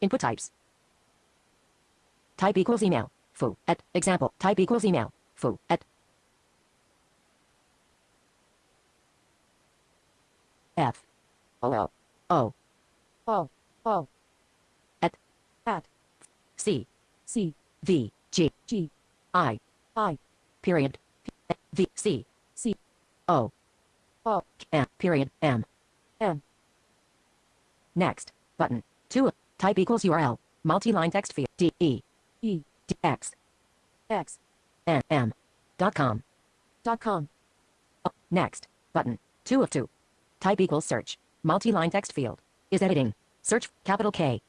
Input types. Type equals email. Foo. At. Example. Type equals email. Foo. At. F. O. O. O. O. At. At. C. C. V. G. G. I. I. Period. V. C. C. O. O. M. Period. M. M. Next. Button. 2. Type equals URL. Multi-line text field. D. E. E. D. X. X. N. M. Dot com. Dot com. Oh, next. Button. 2 of 2. Type equals search. Multi-line text field. Is editing. Search. Capital K.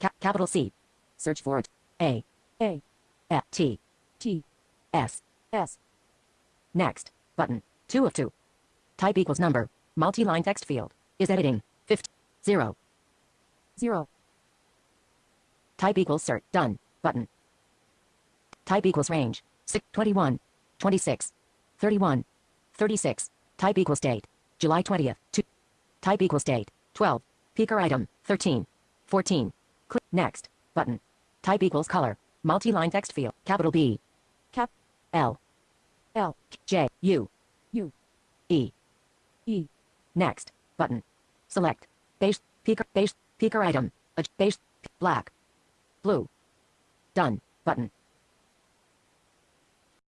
Ca- capital C. Search for it. A. A. F. T. T. S. S. Next. Button. 2 of 2. Type equals number. Multi-line text field. Is editing. 50. 0. Zero. Type equals search. Done. Button. Type equals range. 6, 21. 26. 31. 36. Type equals date. July 20th. 2. Type equals date. 12. Picker item. 13. 14. Click next. Button. Type equals color. Multi-line text field. Capital B. Cap. L. L. J. U. U. E. E. Next. Button. Select. Base. Picker. Base. Picker item. A base. Black. Blue. Done. Button.